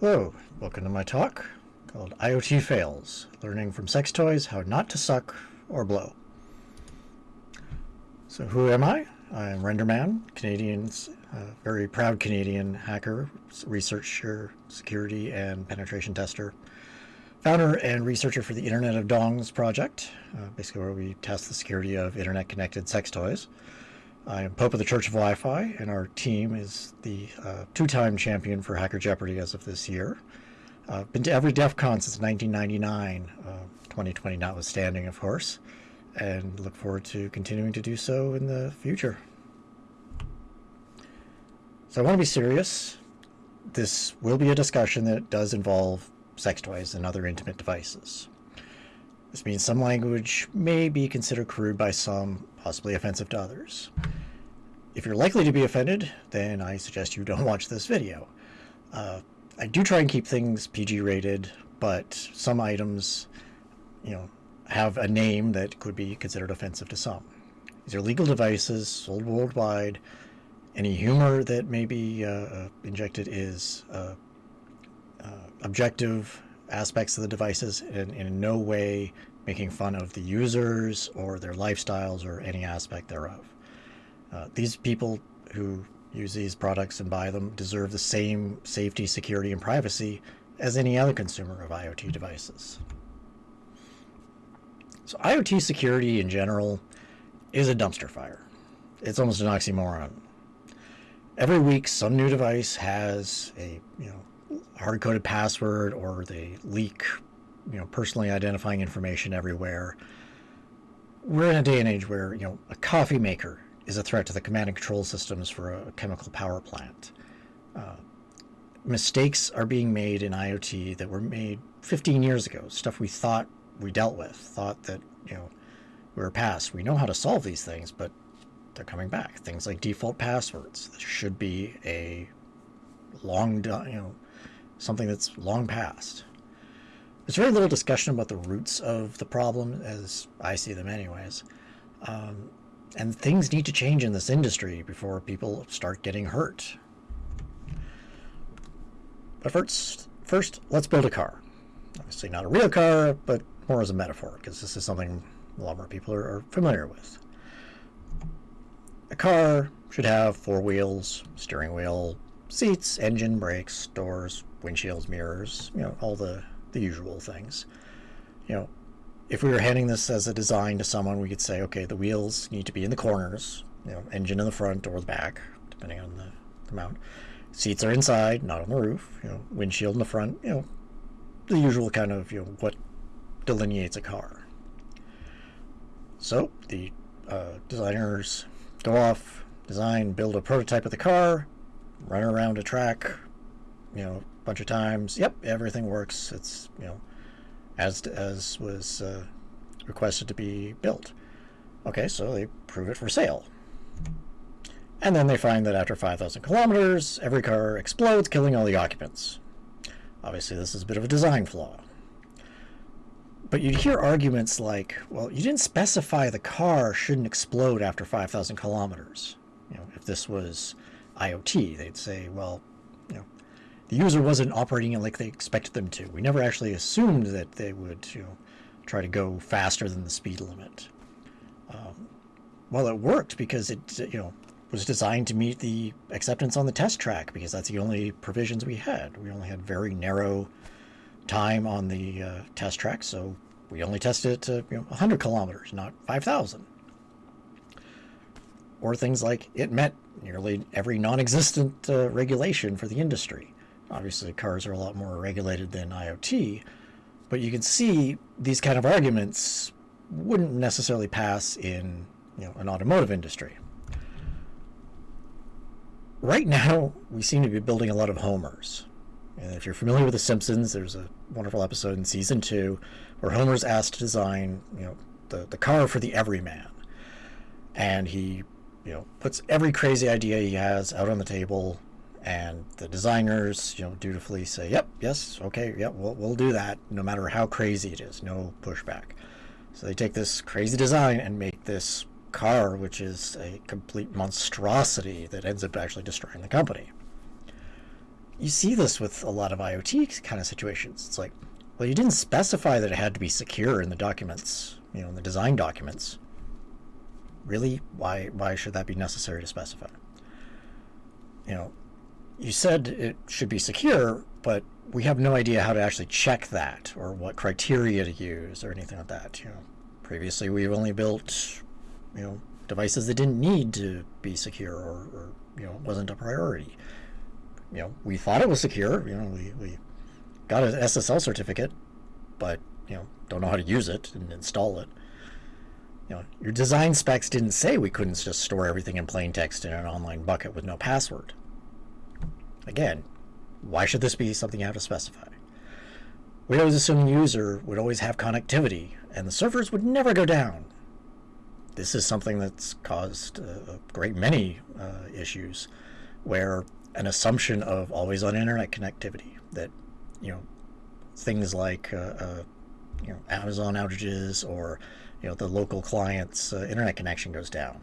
Hello, welcome to my talk called IoT Fails, Learning from Sex Toys How Not to Suck or Blow. So who am I? I'm Renderman, Canadian's uh, very proud Canadian hacker, researcher, security, and penetration tester. Founder and researcher for the Internet of Dongs project, uh, basically where we test the security of internet-connected sex toys. I am Pope of the Church of Wi-Fi, and our team is the uh, two-time champion for Hacker Jeopardy as of this year. I've uh, been to every DEF CON since 1999, 2020 uh, notwithstanding, of course, and look forward to continuing to do so in the future. So I want to be serious. This will be a discussion that does involve sex toys and other intimate devices. This means some language may be considered crude by some, possibly offensive to others. If you're likely to be offended, then I suggest you don't watch this video. Uh, I do try and keep things PG rated, but some items, you know, have a name that could be considered offensive to some. These are legal devices sold worldwide. Any humor that may be uh, uh injected is uh, uh, objective aspects of the devices and, in no way making fun of the users or their lifestyles or any aspect thereof. Uh, these people who use these products and buy them deserve the same safety, security, and privacy as any other consumer of IoT devices. So IoT security in general is a dumpster fire. It's almost an oxymoron. Every week, some new device has a you know hard-coded password or they leak, you know, personally identifying information everywhere. We're in a day and age where, you know, a coffee maker is a threat to the command and control systems for a chemical power plant. Uh, mistakes are being made in IoT that were made 15 years ago, stuff we thought we dealt with, thought that, you know, we were past. We know how to solve these things, but they're coming back. Things like default passwords. This should be a long, you know, something that's long past. There's very little discussion about the roots of the problem, as I see them anyways. Um, and things need to change in this industry before people start getting hurt. But first, first, let's build a car. Obviously not a real car, but more as a metaphor, because this is something a lot more people are, are familiar with. A car should have four wheels, steering wheel, seats, engine, brakes, doors, windshields, mirrors, you know, all the, the usual things. You know, if we were handing this as a design to someone, we could say, okay, the wheels need to be in the corners, you know, engine in the front or the back, depending on the, the mount. Seats are inside, not on the roof, you know, windshield in the front, you know, the usual kind of, you know, what delineates a car. So the uh, designers go off, design, build a prototype of the car, run around a track, you know, a bunch of times. Yep, everything works. It's, you know, as, as was uh, requested to be built. Okay, so they prove it for sale. And then they find that after 5,000 kilometers, every car explodes, killing all the occupants. Obviously, this is a bit of a design flaw. But you'd hear arguments like, well, you didn't specify the car shouldn't explode after 5,000 kilometers. You know, if this was IoT, they'd say, well, the user wasn't operating it like they expected them to. We never actually assumed that they would you know, try to go faster than the speed limit. Um, well, it worked because it you know was designed to meet the acceptance on the test track because that's the only provisions we had. We only had very narrow time on the uh, test track, so we only tested it to you know, 100 kilometers, not 5,000. Or things like it met nearly every non-existent uh, regulation for the industry. Obviously, cars are a lot more regulated than IoT, but you can see these kind of arguments wouldn't necessarily pass in you know, an automotive industry. Right now, we seem to be building a lot of homers. And if you're familiar with The Simpsons, there's a wonderful episode in season two where Homer's asked to design, you know, the, the car for the everyman. And he, you know, puts every crazy idea he has out on the table and the designers, you know, dutifully say, "Yep, yes, okay, yep, we'll we'll do that, no matter how crazy it is, no pushback." So they take this crazy design and make this car, which is a complete monstrosity that ends up actually destroying the company. you see this with a lot of IoT kind of situations. It's like, well, you didn't specify that it had to be secure in the documents, you know, in the design documents. Really? Why, why should that be necessary to specify? You know, you said it should be secure, but we have no idea how to actually check that or what criteria to use or anything like that. You know, previously we've only built, you know, devices that didn't need to be secure or, or you know, wasn't a priority. You know, we thought it was secure. You know, we, we got an SSL certificate, but you know, don't know how to use it and install it. You know, your design specs didn't say we couldn't just store everything in plain text in an online bucket with no password. Again, why should this be something you have to specify? We always assume the user would always have connectivity, and the servers would never go down. This is something that's caused a great many uh, issues, where an assumption of always on internet connectivity that you know things like uh, uh, you know Amazon outages or you know the local client's uh, internet connection goes down.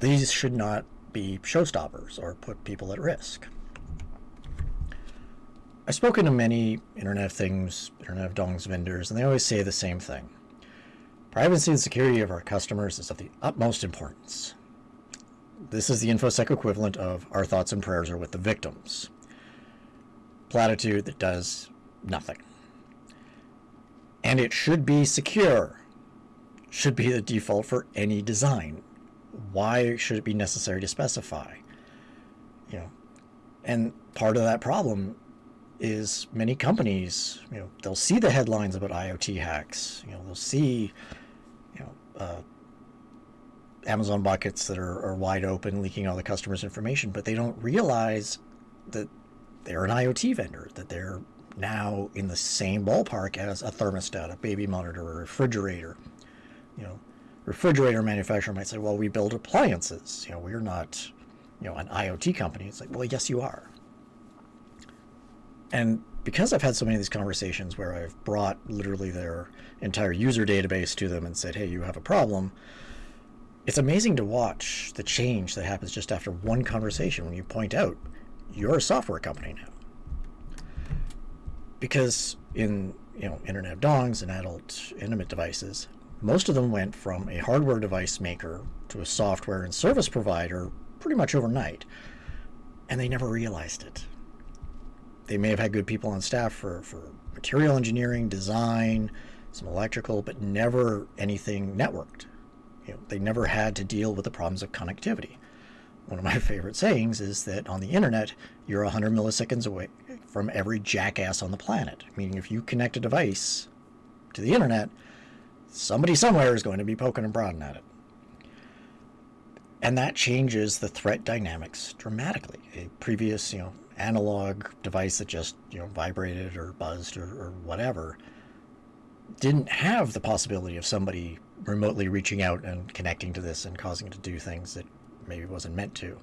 These should not be showstoppers or put people at risk. I've spoken to many Internet of Things, Internet of Dongs vendors, and they always say the same thing. Privacy and security of our customers is of the utmost importance. This is the InfoSec equivalent of our thoughts and prayers are with the victims. Platitude that does nothing. And it should be secure. Should be the default for any design. Why should it be necessary to specify? You know, and part of that problem is many companies, you know, they'll see the headlines about IoT hacks. You know, they'll see, you know, uh, Amazon buckets that are, are wide open, leaking all the customers' information, but they don't realize that they're an IoT vendor, that they're now in the same ballpark as a thermostat, a baby monitor, a refrigerator. You know, refrigerator manufacturer might say, well, we build appliances. You know, we're not, you know, an IoT company. It's like, well, yes, you are. And because I've had so many of these conversations where I've brought literally their entire user database to them and said, hey, you have a problem, it's amazing to watch the change that happens just after one conversation when you point out you're a software company now. Because in you know Internet of Dongs and adult intimate devices, most of them went from a hardware device maker to a software and service provider pretty much overnight. And they never realized it they may have had good people on staff for, for material engineering, design, some electrical, but never anything networked. You know, they never had to deal with the problems of connectivity. One of my favorite sayings is that on the internet, you're 100 milliseconds away from every jackass on the planet. Meaning, if you connect a device to the internet, somebody somewhere is going to be poking and prodding at it. And that changes the threat dynamics dramatically. A previous, you know, analog device that just you know vibrated or buzzed or, or whatever didn't have the possibility of somebody remotely reaching out and connecting to this and causing it to do things that maybe wasn't meant to.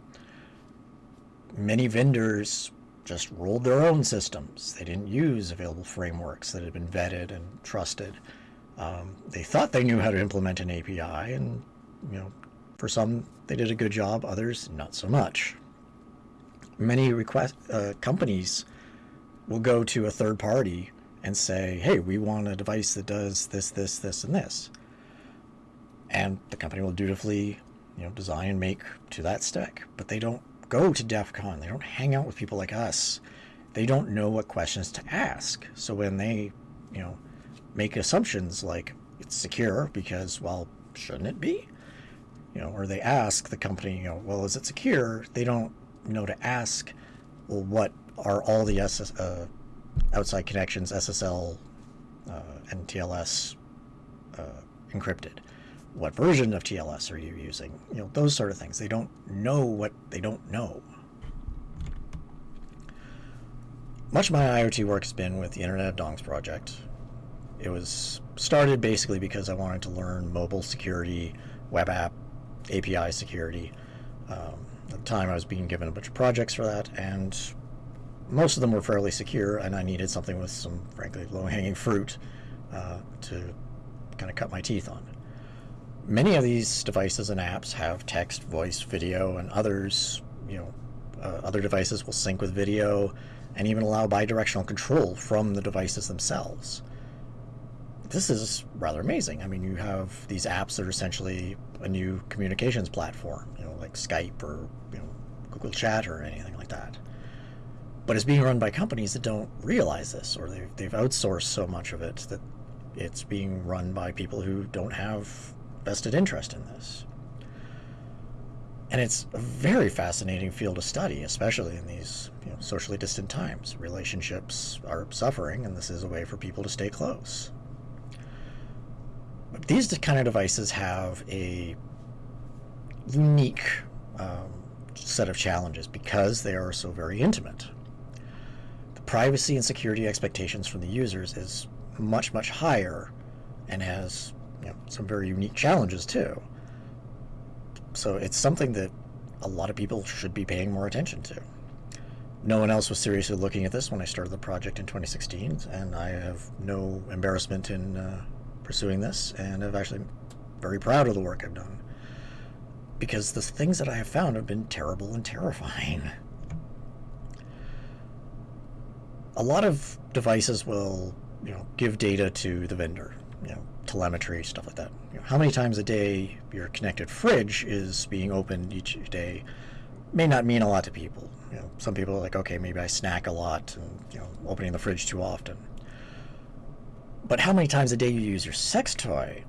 Many vendors just rolled their own systems. They didn't use available frameworks that had been vetted and trusted. Um, they thought they knew how to implement an API, and you know, for some they did a good job. Others not so much many request uh, companies will go to a third party and say, "Hey, we want a device that does this, this, this, and this," and the company will dutifully, you know, design and make to that spec. But they don't go to DEF CON. They don't hang out with people like us. They don't know what questions to ask. So when they, you know, make assumptions like it's secure because, well, shouldn't it be? You know, or they ask the company, you know, well, is it secure? They don't know to ask, well, what are all the SS, uh, outside connections, SSL uh, and TLS uh, encrypted? What version of TLS are you using? You know, those sort of things. They don't know what they don't know. Much of my IoT work has been with the Internet of Dongs project. It was started basically because I wanted to learn mobile security, web app, API security. Um, at the time, I was being given a bunch of projects for that, and most of them were fairly secure, and I needed something with some, frankly, low-hanging fruit uh, to kind of cut my teeth on. Many of these devices and apps have text, voice, video, and others, you know, Uh, other devices will sync with video and even allow bidirectional control from the devices themselves. This is rather amazing. I mean, you have these apps that are essentially a new communications platform, you know, like Skype or you know, Google Chat or anything like that. But it's being run by companies that don't realize this, or they've, they've outsourced so much of it that it's being run by people who don't have vested interest in this. And it's a very fascinating field to study, especially in these you know, socially distant times. Relationships are suffering, and this is a way for people to stay close. These kind of devices have a unique um, set of challenges because they are so very intimate. The privacy and security expectations from the users is much, much higher and has you know, some very unique challenges too. So it's something that a lot of people should be paying more attention to. No one else was seriously looking at this when I started the project in 2016, and I have no embarrassment in uh, pursuing this, and I'm actually very proud of the work I've done. Because the things that I have found have been terrible and terrifying. A lot of devices will, you know, give data to the vendor, you know, telemetry, stuff like that. You know, how many times a day your connected fridge is being opened each day may not mean a lot to people. You know, some people are like, okay, maybe I snack a lot and, you know, opening the fridge too often. But how many times a day you use your sex toy,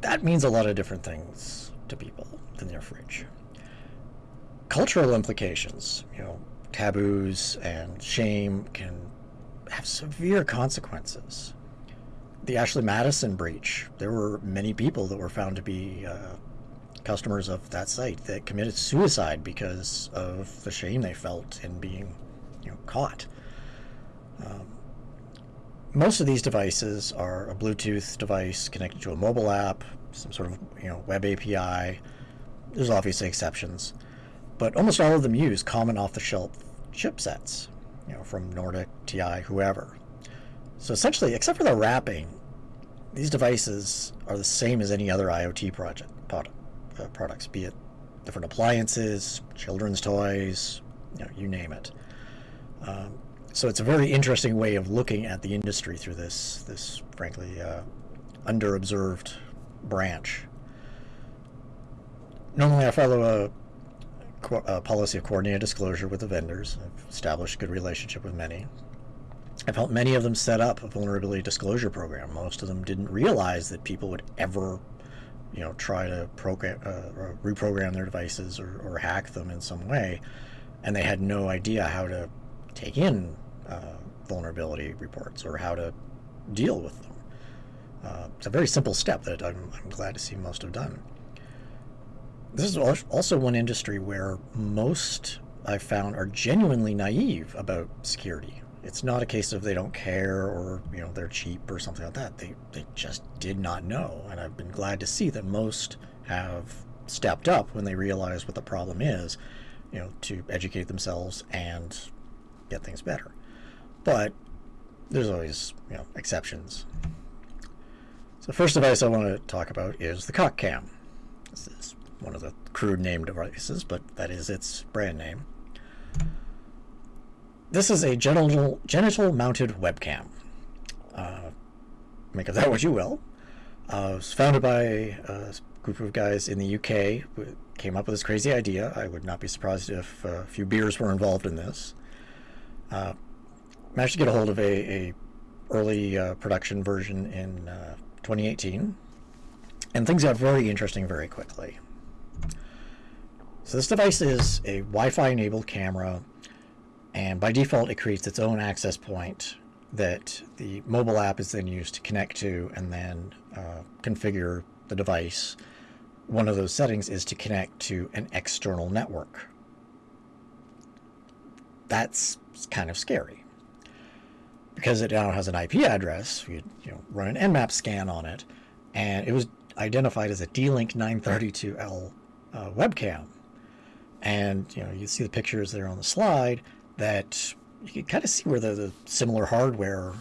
that means a lot of different things to people than your fridge. Cultural implications, you know, taboos and shame can have severe consequences the Ashley Madison breach, there were many people that were found to be uh, customers of that site that committed suicide because of the shame they felt in being, you know, caught. Um, most of these devices are a Bluetooth device connected to a mobile app, some sort of you know web API. There's obviously exceptions, but almost all of them use common off-the-shelf chipsets, you know, from Nordic, TI, whoever. So essentially, except for the wrapping, these devices are the same as any other IoT project product, uh, products, be it different appliances, children's toys, you, know, you name it. Um, so it's a very interesting way of looking at the industry through this, this frankly, uh, underobserved branch. Normally, I follow a, a policy of coordinated disclosure with the vendors. I've established a good relationship with many. I've helped many of them set up a vulnerability disclosure program. Most of them didn't realize that people would ever, you know, try to program, uh, reprogram their devices or, or, hack them in some way, and they had no idea how to take in uh, vulnerability reports or how to deal with them. Uh, it's a very simple step that I'm, I'm glad to see most have done. This is also one industry where most I've found are genuinely naive about security it's not a case of they don't care or you know they're cheap or something like that. They they just did not know, and I've been glad to see that most have stepped up when they realize what the problem is, you know, to educate themselves and get things better. But there's always you know exceptions. So first device I want to talk about is the CockCam. This is one of the crude name devices, but that is its brand name. This is a genital, genital mounted webcam. Uh, make of that what you will. Uh, it was founded by a group of guys in the UK who came up with this crazy idea. I would not be surprised if a few beers were involved in this. Uh, managed to get a hold of a, a early uh, production version in uh, 2018, and things got very interesting very quickly. So this device is a Wi-Fi enabled camera and by default, it creates its own access point that the mobile app is then used to connect to and then uh, configure the device. One of those settings is to connect to an external network. That's kind of scary. Because it now has an IP address, you, you know, run an Nmap scan on it, and it was identified as a D-Link 932L uh, webcam. And you know, you see the pictures there on the slide that you can kind of see where the, the similar hardware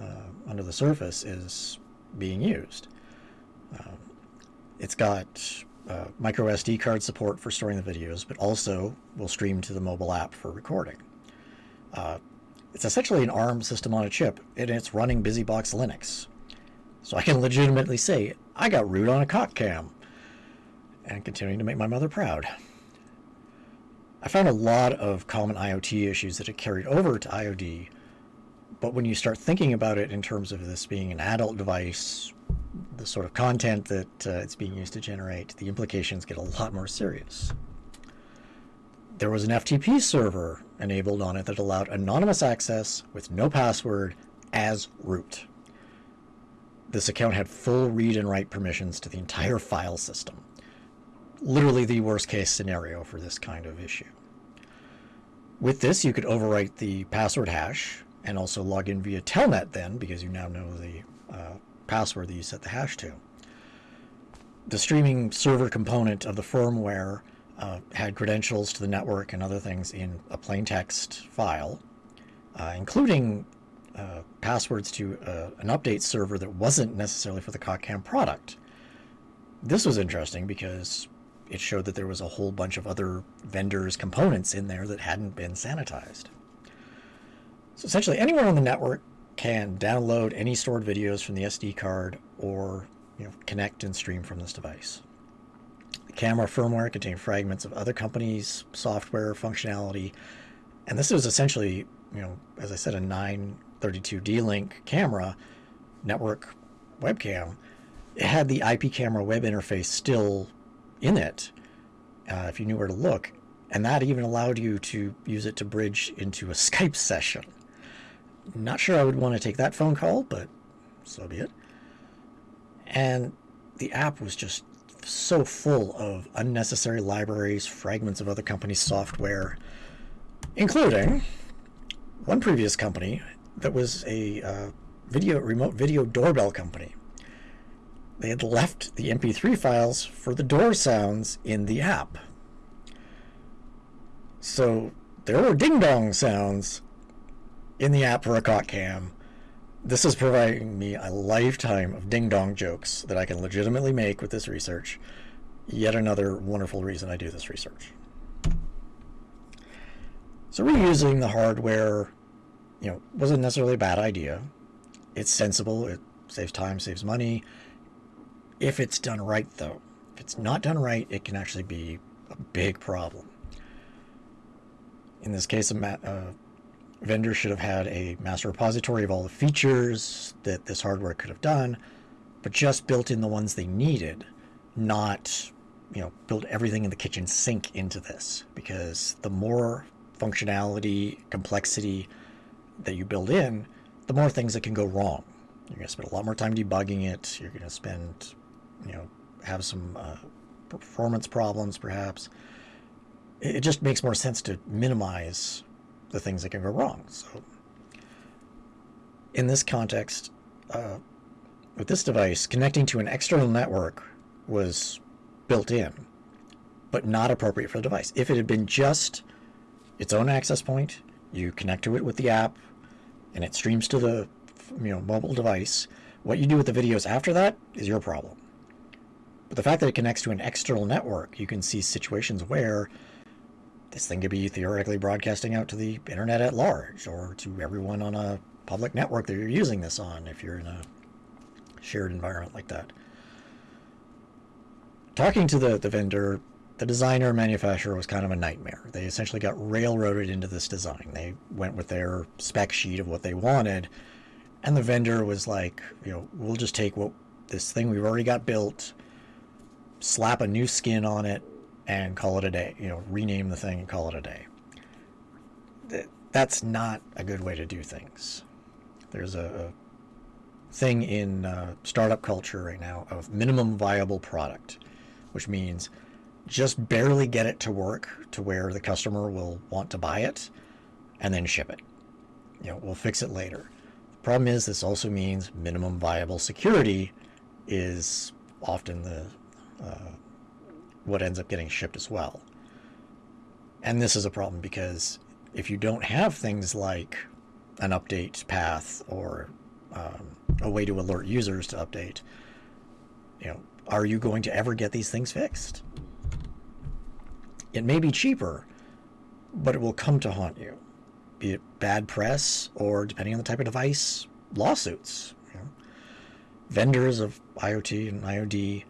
uh, under the surface is being used. Um, it's got uh, micro SD card support for storing the videos, but also will stream to the mobile app for recording. Uh, it's essentially an ARM system on a chip, and it's running BusyBox Linux. So I can legitimately say, I got root on a cock cam, and continuing to make my mother proud. I found a lot of common IoT issues that had carried over to IOD, but when you start thinking about it in terms of this being an adult device, the sort of content that uh, it's being used to generate, the implications get a lot more serious. There was an FTP server enabled on it that allowed anonymous access with no password as root. This account had full read and write permissions to the entire file system literally the worst case scenario for this kind of issue. With this, you could overwrite the password hash and also log in via Telnet then, because you now know the uh, password that you set the hash to. The streaming server component of the firmware uh, had credentials to the network and other things in a plain text file, uh, including uh, passwords to uh, an update server that wasn't necessarily for the CockCam product. This was interesting because it showed that there was a whole bunch of other vendors' components in there that hadn't been sanitized. So essentially, anyone on the network can download any stored videos from the SD card or you know, connect and stream from this device. Camera firmware contained fragments of other companies' software functionality, and this was essentially, you know, as I said, a 932 D-Link camera network webcam. It had the IP camera web interface still in it uh, if you knew where to look. And that even allowed you to use it to bridge into a Skype session. Not sure I would want to take that phone call, but so be it. And the app was just so full of unnecessary libraries, fragments of other companies' software, including one previous company that was a uh, video remote video doorbell company they had left the MP3 files for the door sounds in the app. So there were ding dong sounds in the app for a cock cam. This is providing me a lifetime of ding dong jokes that I can legitimately make with this research. Yet another wonderful reason I do this research. So reusing the hardware, you know, wasn't necessarily a bad idea. It's sensible, it saves time, saves money, if it's done right, though. If it's not done right, it can actually be a big problem. In this case, a uh, vendor should have had a master repository of all the features that this hardware could have done, but just built in the ones they needed, not you know build everything in the kitchen sink into this. Because the more functionality complexity that you build in the more things that can go wrong. You're going to spend a lot more time debugging it. You're going to spend you know, have some uh, performance problems, perhaps. It, just makes more sense to minimize the things that can go wrong. So, in this context, uh, with this device, connecting to an external network was built in, but not appropriate for the device. If it had been just its own access point, you connect to it with the app, and it streams to the you know mobile device. What you do with the videos after that is your problem. But the fact that it connects to an external network, you can see situations where this thing could be theoretically broadcasting out to the internet at large or to everyone on a public network that you're using this on if you're in a shared environment like that. Talking to the, the vendor, the designer manufacturer was kind of a nightmare. They essentially got railroaded into this design. They went with their spec sheet of what they wanted, and the vendor was like, you know, we'll just take what this thing we've already got built, slap a new skin on it and call it a day. You know, rename the thing and call it a day. That's not a good way to do things. There's a, thing in uh, startup culture right now of minimum viable product, which means just barely get it to work to where the customer will want to buy it and then ship it. You know, we'll fix it later. The problem is this also means minimum viable security is often the uh, what ends up getting shipped as well. And this is a problem because if you don't have things like an update path or um, a way to alert users to update, you know, are you going to ever get these things fixed? It may be cheaper, but it will come to haunt you. Be it bad press or, depending on the type of device, lawsuits. You know? Vendors of IoT and IoD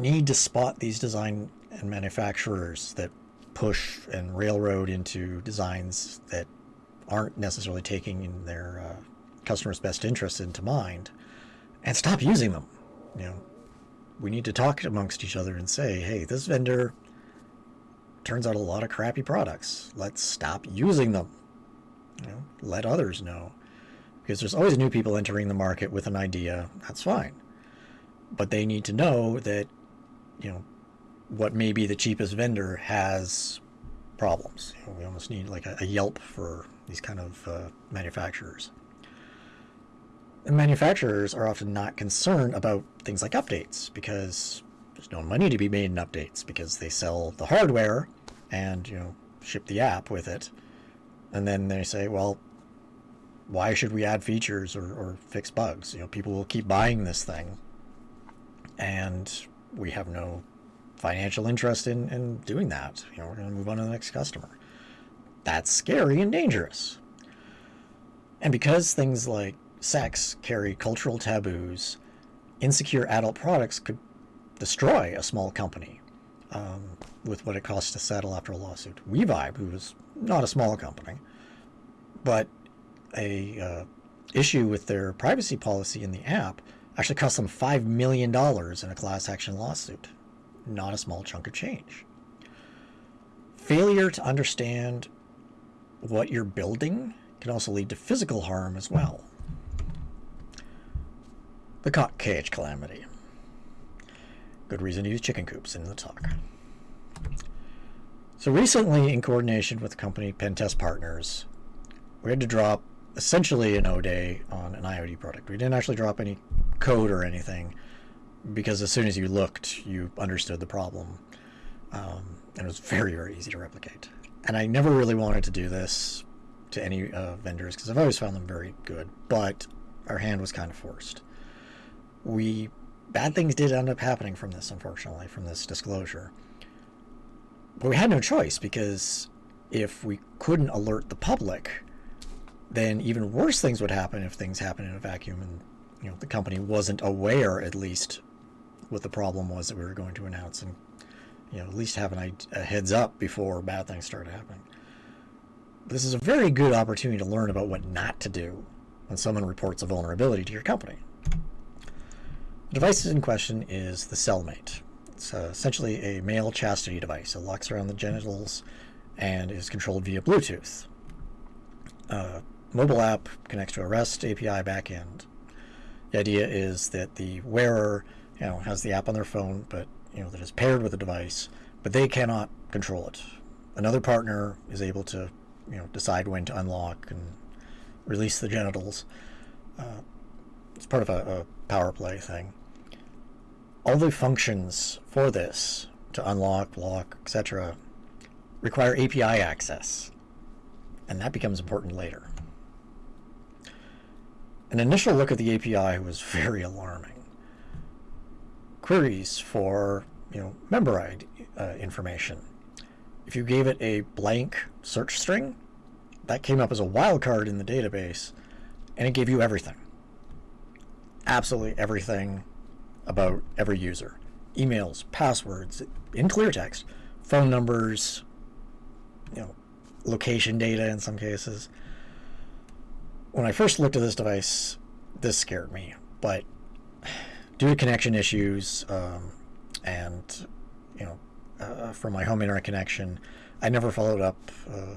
need to spot these design and manufacturers that push and railroad into designs that aren't necessarily taking their uh, customers' best interests into mind and stop using them. You know, we need to talk amongst each other and say, hey, this vendor turns out a lot of crappy products. Let's stop using them. You know, let others know. Because there's always new people entering the market with an idea. That's fine. But they need to know that, you know, what may be the cheapest vendor has problems. You know, we almost need like a, a, Yelp for these kind of uh, manufacturers. And manufacturers are often not concerned about things like updates because there's no money to be made in updates because they sell the hardware and you know ship the app with it and then they say well why should we add features or, or fix bugs you know people will keep buying this thing and we have no financial interest in, in doing that. You know we're going to move on to the next customer. That's scary and dangerous. And because things like sex carry cultural taboos insecure adult products could destroy a small company um, with what it costs to settle after a lawsuit. WeVibe, who is not a small company, but a uh, issue with their privacy policy in the app actually cost them $5 million in a class action lawsuit. Not a small chunk of change. Failure to understand what you're building can also lead to physical harm as well. The cock cage calamity. Good reason to use chicken coops in the talk. So recently, in coordination with the company Pentest Partners, we had to drop essentially an O-Day on an IoT product. We didn't actually drop any code or anything because as soon as you looked, you understood the problem. Um, and it was very, very easy to replicate. And I never really wanted to do this to any uh, vendors because I've always found them very good, but our hand was kind of forced. We bad things did end up happening from this, unfortunately, from this disclosure. But we had no choice because if we couldn't alert the public, then even worse things would happen if things happen in a vacuum and you know the company wasn't aware at least what the problem was that we were going to announce and you know at least have an, a heads up before bad things started happening. This is a very good opportunity to learn about what not to do when someone reports a vulnerability to your company. The device in question is the Cellmate. It's uh, essentially a male chastity device. It locks around the genitals and is controlled via Bluetooth. Uh, mobile app connects to a REST API backend. The idea is that the wearer, you know, has the app on their phone, but you know that is paired with the device, but they cannot control it. Another partner is able to, you know, decide when to unlock and release the genitals. Uh, it's part of a, a power play thing all the functions for this to unlock, lock, etc. require API access, and that becomes important later. An initial look at the API was very alarming. Queries for you know member ID uh, information. If you gave it a blank search string, that came up as a wildcard in the database, and it gave you everything. Absolutely everything about every user. Emails, passwords, in clear text, phone numbers, you know, location data in some cases. When I first looked at this device, this scared me, but due to connection issues um, and, you know, uh, from my home internet connection, I never followed up uh,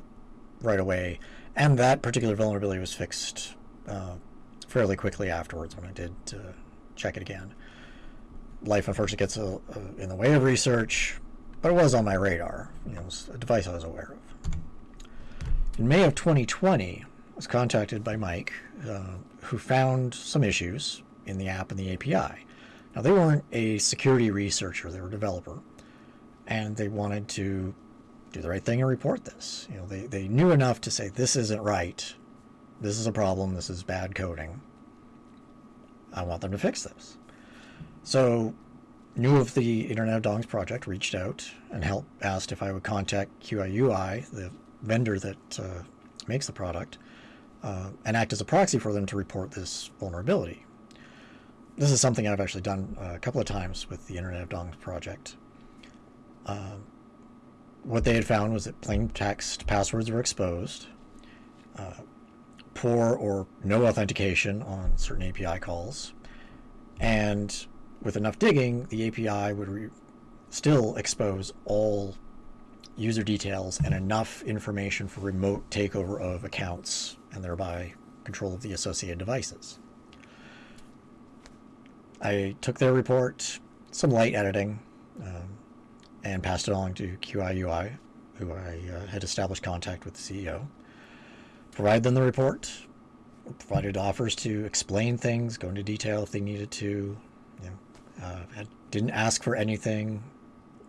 right away. And that particular vulnerability was fixed uh, fairly quickly afterwards when I did check it again life unfortunately gets a, a, in the way of research, but it was on my radar. You know, it was a device I was aware of. In May of 2020, I was contacted by Mike, uh, who found some issues in the app and the API. Now, they weren't a security researcher, they were a developer, and they wanted to do the right thing and report this. You know, they, they knew enough to say, this isn't right, this is a problem, this is bad coding. I want them to fix this. So knew of the Internet of Dongs project, reached out and helped, asked if I would contact QIUI, the vendor that uh, makes the product, uh, and act as a proxy for them to report this vulnerability. This is something I've actually done a couple of times with the Internet of Dongs project. Uh, what they had found was that plain text passwords were exposed, uh, poor or no authentication on certain API calls, and with enough digging, the API would still expose all user details and enough information for remote takeover of accounts and thereby control of the associated devices. I took their report, some light editing, um, and passed it on to QIUI, who I uh, had established contact with the CEO. Provided them the report, provided offers to explain things, go into detail if they needed to. You know, uh, didn't ask for anything,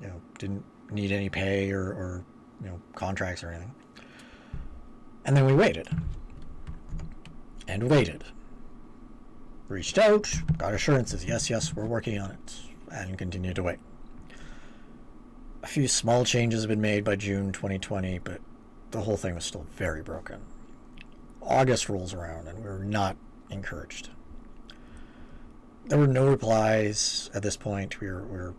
you know, didn't need any pay or, or you know contracts or anything. And then we waited and waited. Reached out, got assurances. Yes, yes, we're working on it, and continued to wait. A few small changes have been made by June 2020, but the whole thing was still very broken. August rolls around, and we're not encouraged. There were no replies at this point. We were, we were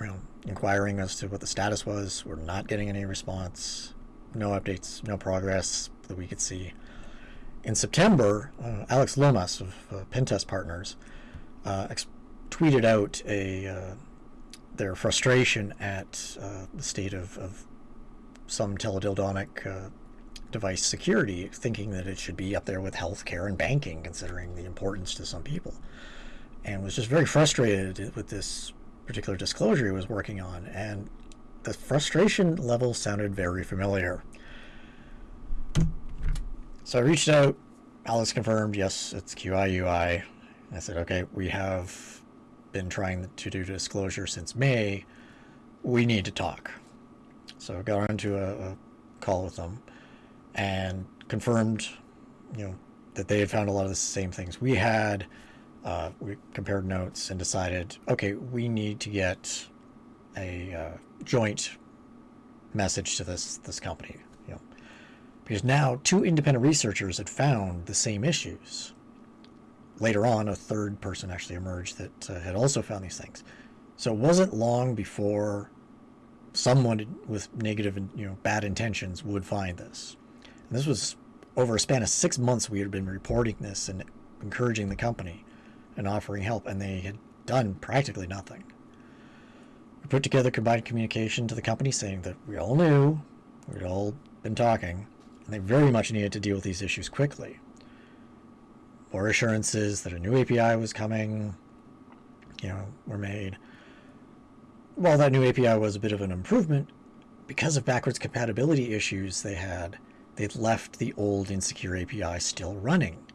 you know, inquiring as to what the status was. We're not getting any response. No updates, no progress that we could see. In September, uh, Alex Lomas of uh, Pentest Partners uh, tweeted out a uh, their frustration at uh, the state of, of some teledildonic device security, thinking that it should be up there with healthcare and banking, considering the importance to some people, and was just very frustrated with this particular disclosure he was working on, and the frustration level sounded very familiar. So I reached out. Alex confirmed, yes, it's QIUI. I said, okay, we have been trying to do disclosure since May. We need to talk. So I got onto a, a call with them and confirmed, you know, that they had found a lot of the same things we had uh, we compared notes and decided, okay, we need to get a uh, joint message to this this company, because now two independent researchers had found the same issues. Later on, a third person actually emerged that uh, had also found these things. So it wasn't long before someone with negative and you know bad intentions would find this. And this was over a span of six months. We had been reporting this and encouraging the company and offering help, and they had done practically nothing. We put together combined communication to the company saying that we all knew, we'd all been talking, and they very much needed to deal with these issues quickly. More assurances that a new API was coming, you know, were made. While that new API was a bit of an improvement, because of backwards compatibility issues they had, they'd left the old insecure API still running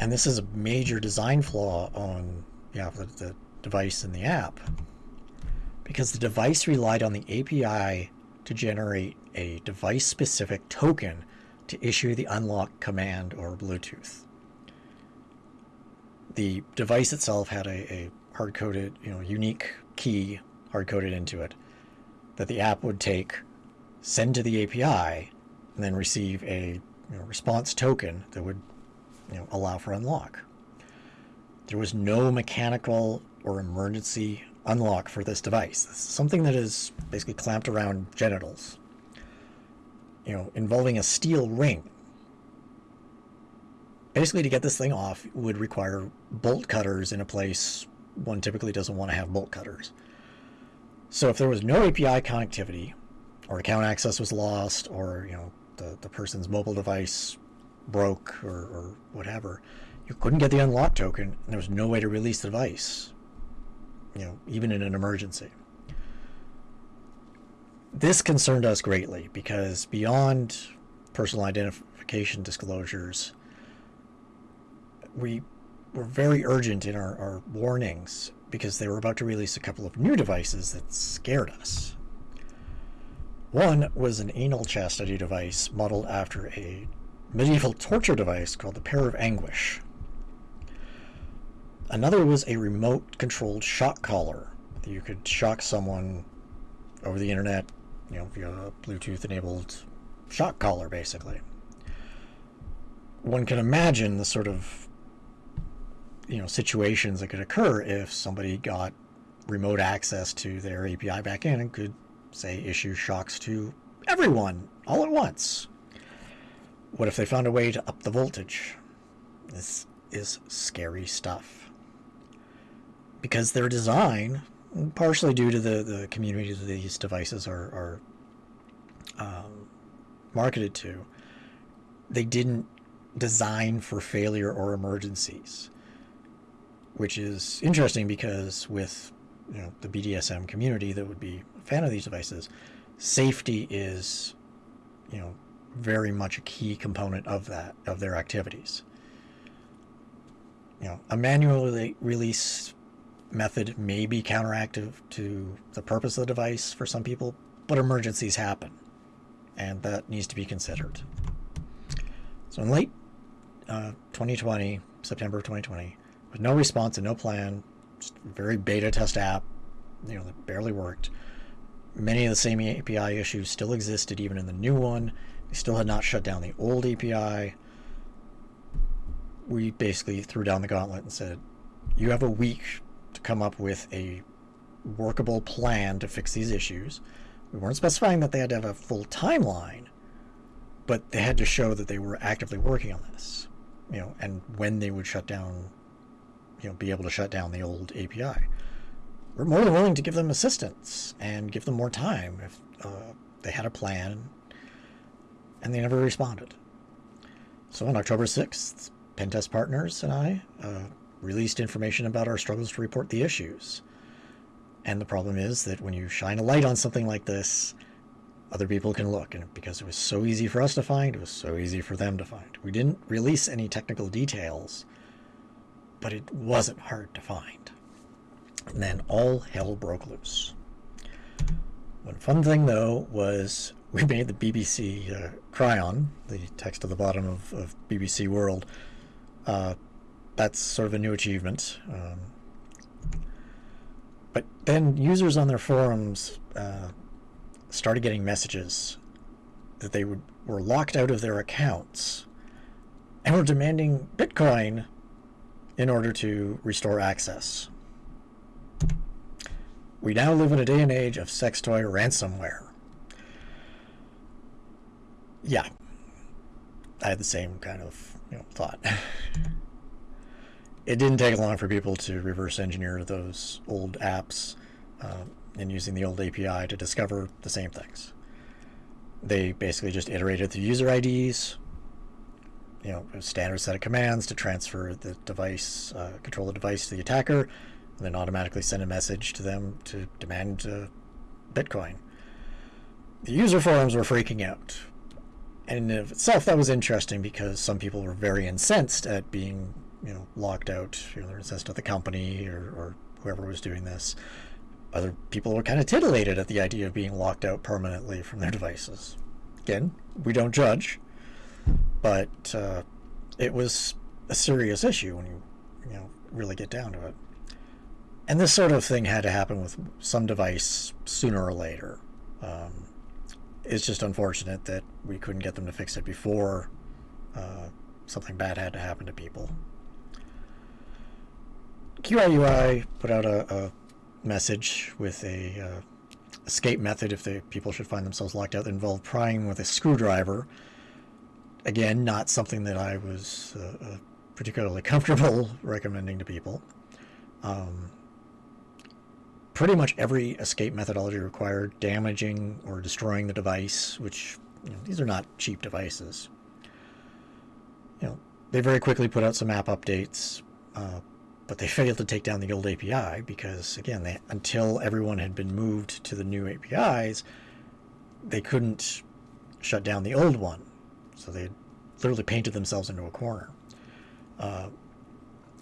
and this is a major design flaw on yeah, the, the device and the app because the device relied on the API to generate a device-specific token to issue the unlock command or Bluetooth. The device itself had a, a hard-coded, you know, unique key hard-coded into it that the app would take, send to the API, and then receive a you know, response token that would you know, allow for unlock. There was no mechanical or emergency unlock for this device. This something that is basically clamped around genitals, you know, involving a steel ring. Basically, to get this thing off would require bolt cutters in a place one typically doesn't want to have bolt cutters. So if there was no API connectivity, or account access was lost, or you know the, the person's mobile device broke or, or whatever, you couldn't get the unlock token, and there was no way to release the device, you know, even in an emergency. This concerned us greatly because beyond personal identification disclosures, we were very urgent in our, our warnings because they were about to release a couple of new devices that scared us. One was an anal chastity device modeled after a medieval torture device called the Pear of Anguish. another was a remote controlled shock collar. You could shock someone over the internet, you know, via a Bluetooth enabled shock collar, basically. One can imagine the sort of you know situations that could occur if somebody got remote access to their API backend and could say issue shocks to everyone all at once. What if they found a way to up the voltage? This is scary stuff. Because their design, partially due to the, the communities these devices are, are um, marketed to, they didn't design for failure or emergencies. Which is interesting because with you know the BDSM community that would be a fan of these devices, safety is you know very much a key component of that of their activities. You know, a manually release method may be counteractive to the purpose of the device for some people, but emergencies happen, and that needs to be considered. So in late uh, 2020, September of 2020, with no response and no plan, just very beta test app, you know, that barely worked. Many of the same API issues still existed even in the new one. We still had not shut down the old API. We basically threw down the gauntlet and said, you have a week to come up with a workable plan to fix these issues. We weren't specifying that they had to have a full timeline, but they had to show that they were actively working on this, you know, and when they would shut down, you know, be able to shut down the old API. We're more than willing to give them assistance and give them more time if uh, they had a plan and they never responded. So on October 6th, Pentest Partners and I uh, released information about our struggles to report the issues. And the problem is that when you shine a light on something like this, other people can look. And because it was so easy for us to find, it was so easy for them to find. We didn't release any technical details, but it wasn't hard to find. And then all hell broke loose. One fun thing, though, was we made the BBC uh, chyron, the text at the bottom of, of BBC World. Uh, that's sort of a new achievement. Um, but then users on their forums uh, started getting messages that they would, were locked out of their accounts and were demanding Bitcoin in order to restore access. We now live in a day and age of sex toy ransomware. Yeah, I had the same kind of you know, thought. it didn't take long for people to reverse engineer those old apps uh, and using the old API to discover the same things. They basically just iterated the user IDs, you know, a standard set of commands to transfer the device, uh, control the device to the attacker, and then automatically send a message to them to demand uh, Bitcoin. The user forums were freaking out and in itself, that was interesting because some people were very incensed at being, you know, locked out. You know, incensed at the company or, or whoever was doing this. Other people were kind of titillated at the idea of being locked out permanently from their devices. Again, we don't judge, but uh, it was a serious issue when you, you know, really get down to it. And this sort of thing had to happen with some device sooner or later. Um, it's just unfortunate that we couldn't get them to fix it before uh, something bad had to happen to people. QIUI put out a, a message with a uh, escape method if the people should find themselves locked out that involved prying with a screwdriver. Again, not something that I was uh, uh particularly comfortable recommending to people. Um, pretty much every escape methodology required damaging or destroying the device, which you know, these are not cheap devices. You know, they very quickly put out some app updates, uh, but they failed to take down the old API because, again, they, until everyone had been moved to the new APIs, they couldn't shut down the old one. So they literally painted themselves into a corner. Uh,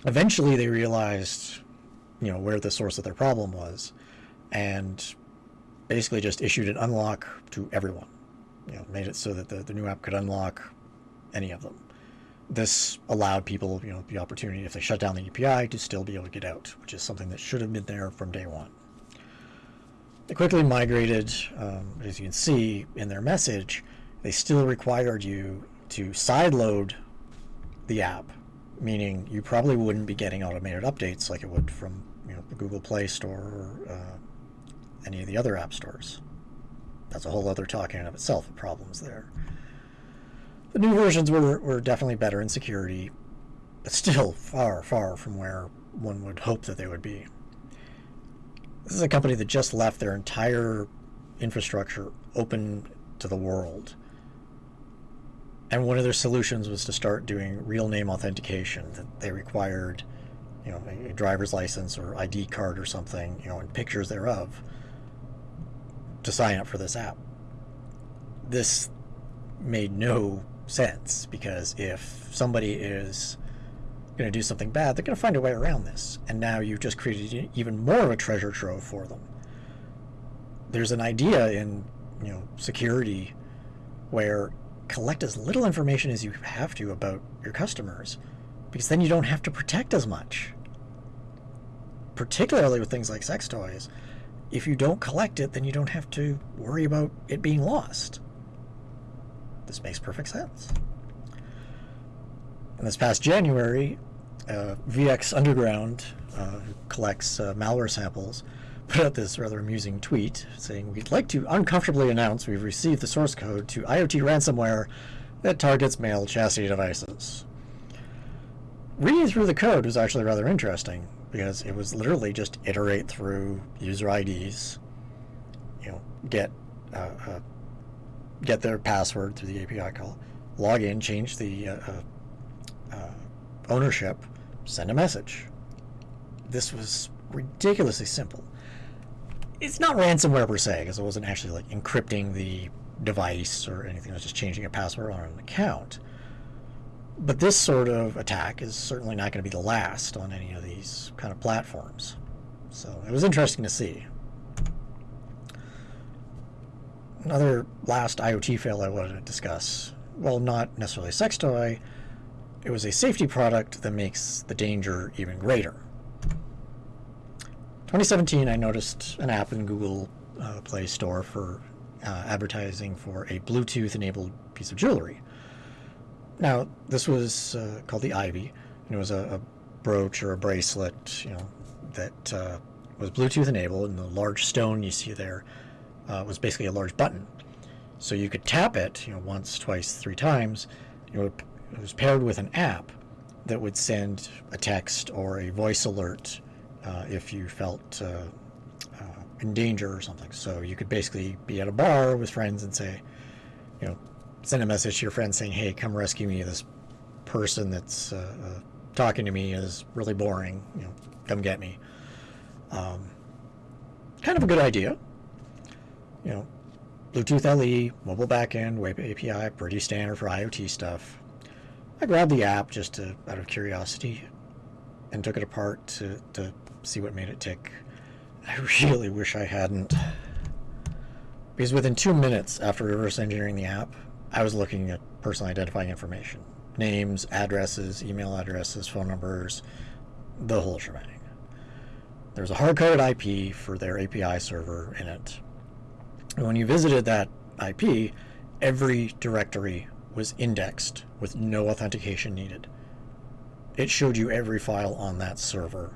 eventually, they realized you know, where the source of their problem was, and basically just issued an unlock to everyone. You know, made it so that the, the new app could unlock any of them. This allowed people, you know, the opportunity if they shut down the API to still be able to get out, which is something that should have been there from day one. They quickly migrated, um, as you can see in their message, they still required you to sideload the app, meaning you probably wouldn't be getting automated updates like it would from you know the Google Play Store or uh, any of the other app stores. That's a whole other talk in and of itself of problems there. The new versions were, were definitely better in security, but still far, far from where one would hope that they would be. This is a company that just left their entire infrastructure open to the world. And one of their solutions was to start doing real name authentication that they required, you know, a driver's license or ID card or something, you know, and pictures thereof to sign up for this app. This made no sense because if somebody is going to do something bad, they're going to find a way around this. And now you've just created even more of a treasure trove for them. There's an idea in you know security where collect as little information as you have to about your customers because then you don't have to protect as much. Particularly with things like sex toys. If you don't collect it, then you don't have to worry about it being lost. This makes perfect sense. And this past January, uh, VX Underground, uh, who collects uh, malware samples, put out this rather amusing tweet saying, We'd like to uncomfortably announce we've received the source code to IoT ransomware that targets male chastity devices. Reading through the code was actually rather interesting because it was literally just iterate through user IDs, you know, get uh, uh, get their password through the API call, log in, change the uh, uh, uh, ownership, send a message. This was ridiculously simple. It's not ransomware per se, because it wasn't actually like encrypting the device or anything. It was just changing a password on an account. But this sort of attack is certainly not going to be the last on any of these kind of platforms. So it was interesting to see. Another last IoT fail I wanted to discuss, well, not necessarily a sex toy, it was a safety product that makes the danger even greater. 2017, I noticed an app in Google uh, Play Store for uh, advertising for a Bluetooth-enabled piece of jewelry. Now, this was uh, called the Ivy, and it was a, a, brooch or a bracelet, you know, that uh, was Bluetooth enabled, and the large stone you see there uh, was basically a large button. So you could tap it, you know, once, twice, three times. You know, it was paired with an app that would send a text or a voice alert uh, if you felt uh, uh, in danger or something. So you could basically be at a bar with friends and say, you know, send a message to your friend saying, "Hey, come rescue me. This person that's uh, uh, talking to me is really boring. You know, come get me." Um, kind of a good idea you know, Bluetooth LE, mobile backend, web API, pretty standard for IoT stuff. I grabbed the app just to, out of curiosity and took it apart to, to see what made it tick. I really wish I hadn't. Because within two minutes after reverse engineering the app, I was looking at personal identifying information. Names, addresses, email addresses, phone numbers, the whole shebang. There's a hard-coded IP for their API server in it and when you visited that IP, every directory was indexed with no authentication needed. It showed you every file on that server.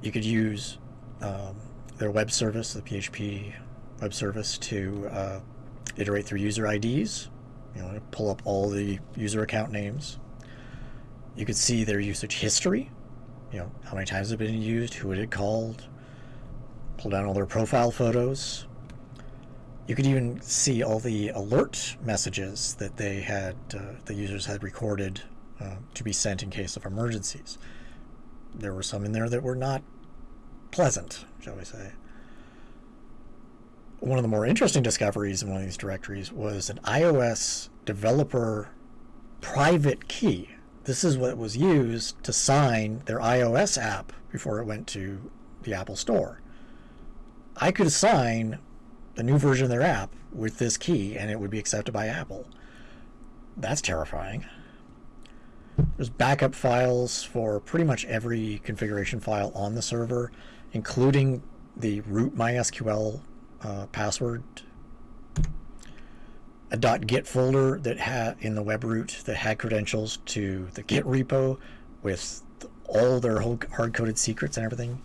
You could use um, their web service, the PHP web service, to uh, iterate through user IDs, you know, pull up all the user account names. You could see their usage history, you know, how many times it had been used, who it had called, pull down all their profile photos. You could even see all the alert messages that they had, uh, the users had recorded uh, to be sent in case of emergencies. There were some in there that were not pleasant, shall we say. One of the more interesting discoveries in one of these directories was an iOS developer private key. This is what was used to sign their iOS app before it went to the Apple Store. I could assign the new version of their app with this key and it would be accepted by Apple. that's terrifying. There's backup files for pretty much every configuration file on the server, including the root MySQL uh, password. A .git folder that had in the web root that had credentials to the Git repo with all their hard-coded secrets and everything.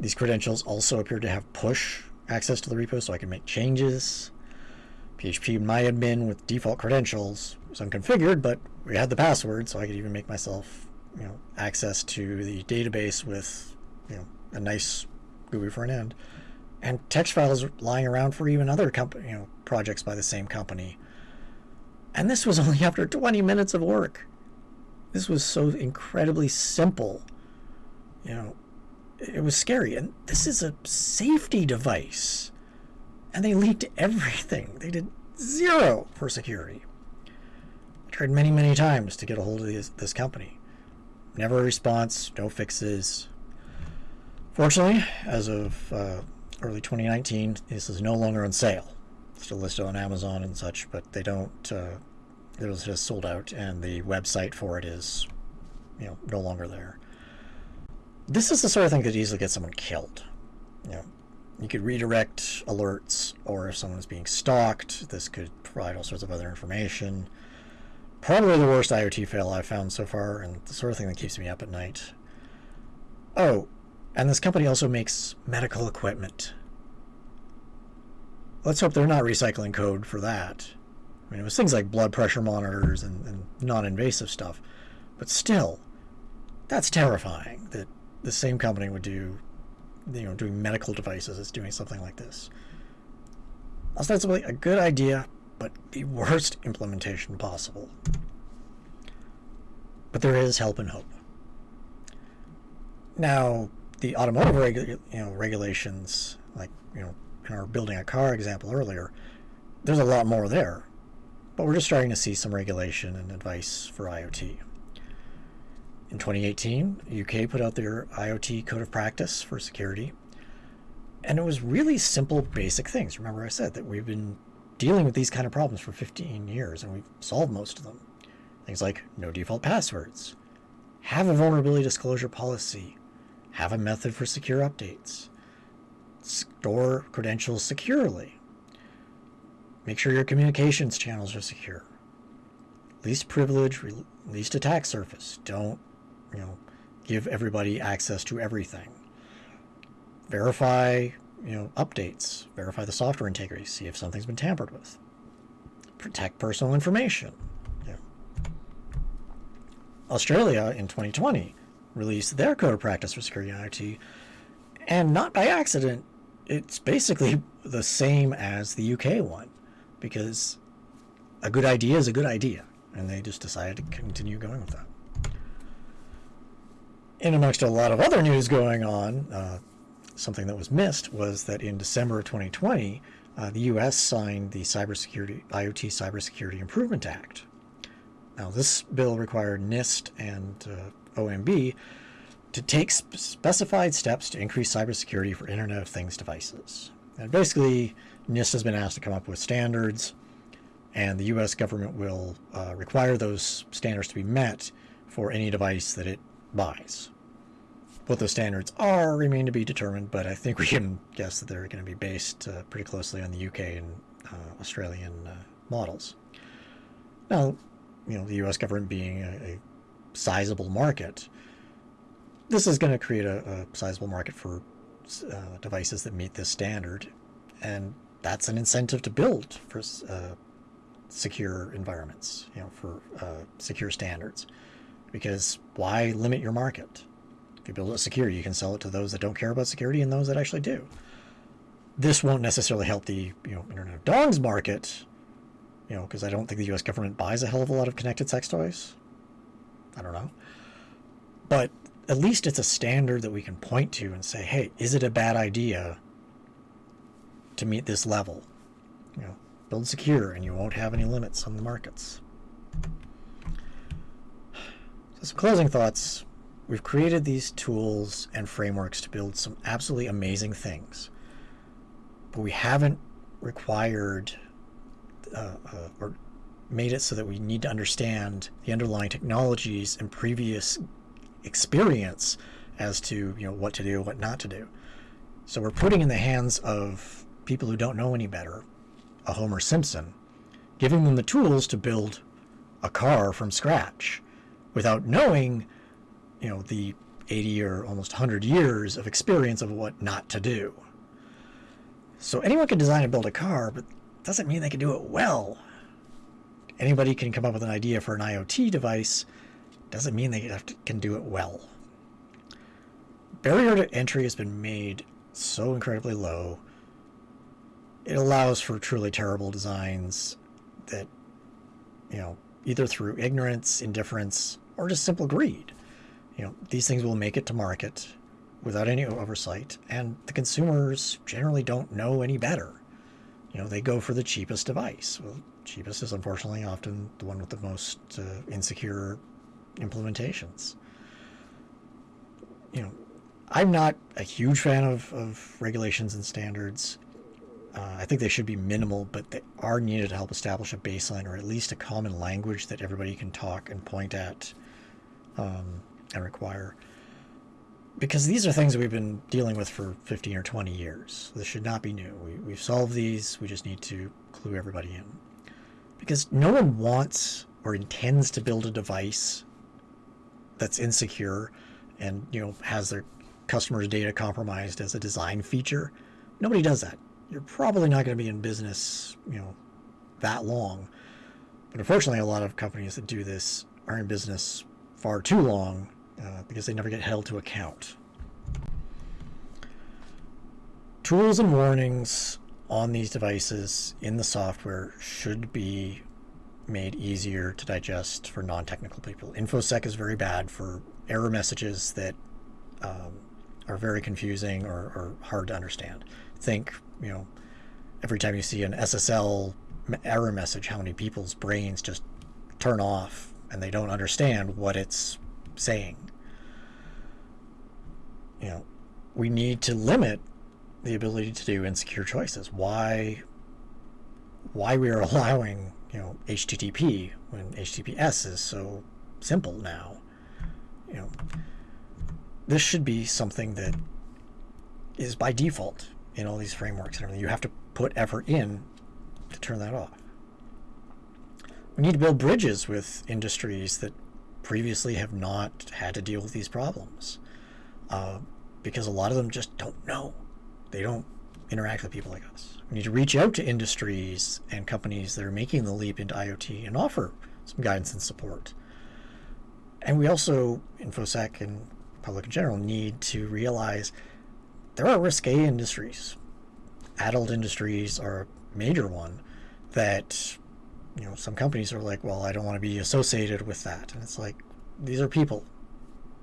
These credentials also appear to have push access to the repo so I can make changes. PHP myadmin with default credentials was unconfigured, but we had the password, so I could even make myself, you know, access to the database with, you know, a nice GUI front end. And text files lying around for even other company, you know, projects by the same company. And this was only after 20 minutes of work. This was so incredibly simple. You know, it was scary. And this is a safety device. And they leaked everything. They did zero for security. I tried many, many times to get a hold of this, this company. Never a response, no fixes. Fortunately, as of uh, early 2019, this is no longer on sale. Still listed on Amazon and such, but they don't. Uh, it was just sold out, and the website for it is, you know, no longer there. This is the sort of thing that easily get someone killed. You know, you could redirect alerts, or if someone is being stalked, this could provide all sorts of other information. Probably the worst IoT fail I've found so far, and the sort of thing that keeps me up at night. Oh, and this company also makes medical equipment. Let's hope they're not recycling code for that. I mean, it was things like blood pressure monitors and, and non-invasive stuff. But still, that's terrifying that the same company would do, you know, doing medical devices as doing something like this. Ostensibly a good idea, but the worst implementation possible. But there is help and hope. Now, the automotive regu you know, regulations, like you know, in our building a car example earlier, there's a lot more there. But we're just starting to see some regulation and advice for IoT. In 2018, UK put out their IoT Code of Practice for security. And it was really simple, basic things. Remember I said that we've been dealing with these kind of problems for 15 years and we've solved most of them. Things like no default passwords, have a vulnerability disclosure policy, have a method for secure updates, store credentials securely, make sure your communications channels are secure, least privilege, least attack surface. Don't, you know, give everybody access to everything. Verify, you know, updates. Verify the software integrity. See if something's been tampered with. Protect personal information. Australia in 2020 released their code of practice for security IoT, and not by accident. It's basically the same as the UK one, because a good idea is a good idea, and they just decided to continue going with that. In amongst a lot of other news going on, uh, something that was missed was that in December of 2020, uh, the U.S. signed the Cybersecurity IoT Cybersecurity Improvement Act. Now, this bill required NIST and uh, OMB to take sp specified steps to increase cybersecurity for Internet of Things devices. And basically, NIST has been asked to come up with standards, and the U.S. government will uh, require those standards to be met for any device that it buys. What those standards are remain to be determined, but I think we can guess that they're going to be based uh, pretty closely on the UK and uh, Australian uh, models. Now, you know, the U.S. government being a, a sizable market, this is going to create a, a sizable market for uh, devices that meet this standard, and that's an incentive to build for uh, secure environments, you know, for uh, secure standards. Because why limit your market? If you build it secure, you can sell it to those that don't care about security and those that actually do. This won't necessarily help the you know Internet of Dongs market, you know, because I don't think the U.S. government buys a hell of a lot of connected sex toys. I don't know, but at least it's a standard that we can point to and say, hey, is it a bad idea to meet this level? You know, build secure and you won't have any limits on the markets. So some closing thoughts We've created these tools and frameworks to build some absolutely amazing things, but we haven't required uh, uh, or made it so that we need to understand the underlying technologies and previous experience as to you know what to do, what not to do. So we're putting in the hands of people who don't know any better, a Homer Simpson, giving them the tools to build a car from scratch without knowing, you know, the 80 or almost 100 years of experience of what not to do. So anyone can design and build a car, but doesn't mean they can do it well. Anybody can come up with an idea for an IoT device, doesn't mean they to, can do it well. Barrier to entry has been made so incredibly low. It allows for truly terrible designs that, you know, either through ignorance, indifference, or just simple greed. You know, these things will make it to market without any oversight, and the consumers generally don't know any better. You know, they go for the cheapest device. Well, cheapest is unfortunately often the one with the most uh, insecure implementations. You know, I'm not a huge fan of, of regulations and standards. Uh, I think they should be minimal, but they are needed to help establish a baseline or at least a common language that everybody can talk and point at um, and require. Because these are things we've been dealing with for 15 or 20 years. This should not be new. We, we've solved these. We just need to clue everybody in. Because no one wants or intends to build a device that's insecure and you know has their customers' data compromised as a design feature. Nobody does that. You're probably not going to be in business, you know, that long. But unfortunately, a lot of companies that do this are in business far too long uh, because they never get held to account. Tools and warnings on these devices in the software should be made easier to digest for non-technical people. InfoSec is very bad for error messages that um, are very confusing or, or, hard to understand. Think, you know, every time you see an SSL error message, how many people's brains just turn off and they don't understand what it's saying. You know, we need to limit the ability to do insecure choices. Why why we are allowing, you know, HTTP when HTTPS is so simple now. You know, this should be something that is by default in all these frameworks and everything. You have to put effort in to turn that off. We need to build bridges with industries that previously have not had to deal with these problems uh, because a lot of them just don't know. They don't interact with people like us. We need to reach out to industries and companies that are making the leap into IoT and offer some guidance and support. And we also, InfoSec and public in general, need to realize there are risque industries. Adult industries are a major one that, you know, some companies are like, well, I don't want to be associated with that. And it's like, these are people.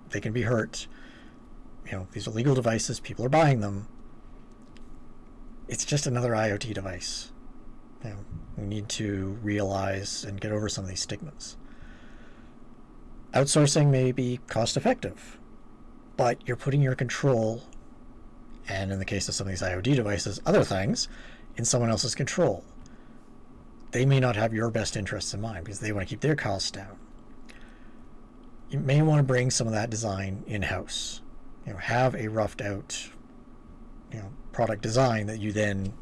They can be hurt. You know, these are legal devices. People are buying them it's just another IoT device. You know, we need to realize and get over some of these stigmas. Outsourcing may be cost effective, but you're putting your control, and in the case of some of these IoT devices, other things, in someone else's control. They may not have your best interests in mind because they want to keep their costs down. You may want to bring some of that design in-house. You know, have a roughed out, you know, product design that you then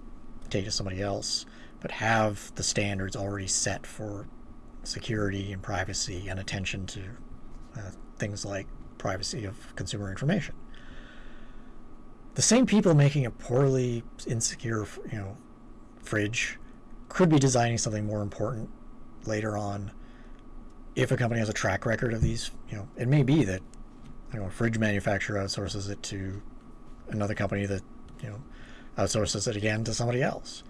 take to somebody else, but have the standards already set for security and privacy and attention to uh, things like privacy of consumer information. The same people making a poorly insecure, you know, fridge could be designing something more important later on. If a company has a track record of these, you know, it may be that you know a fridge manufacturer outsources it to another company that you know, outsources it again to somebody else.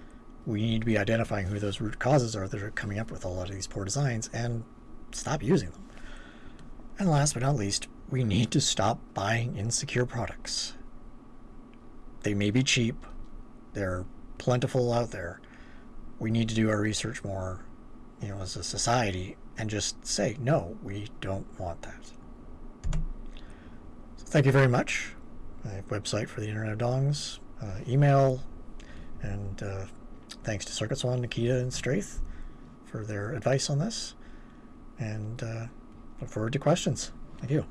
We need to be identifying who those root causes are that are coming up with a lot of these poor designs and stop using them. And last but not least, we need to stop buying insecure products. They may be cheap, they're plentiful out there. We need to do our research more, you know, as a society and just say, no, we don't want that. So thank you very much a website for the Internet of Dongs, uh, email, and uh, thanks to CircuitsOne, Nikita, and Straith for their advice on this. And uh, look forward to questions. Thank you.